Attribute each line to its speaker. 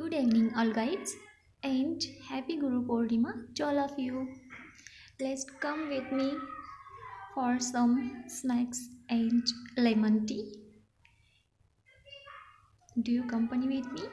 Speaker 1: Good evening, all guides, and happy Guru Purnima to all of you. Let's come with me for some snacks and lemon tea. Do you company with me?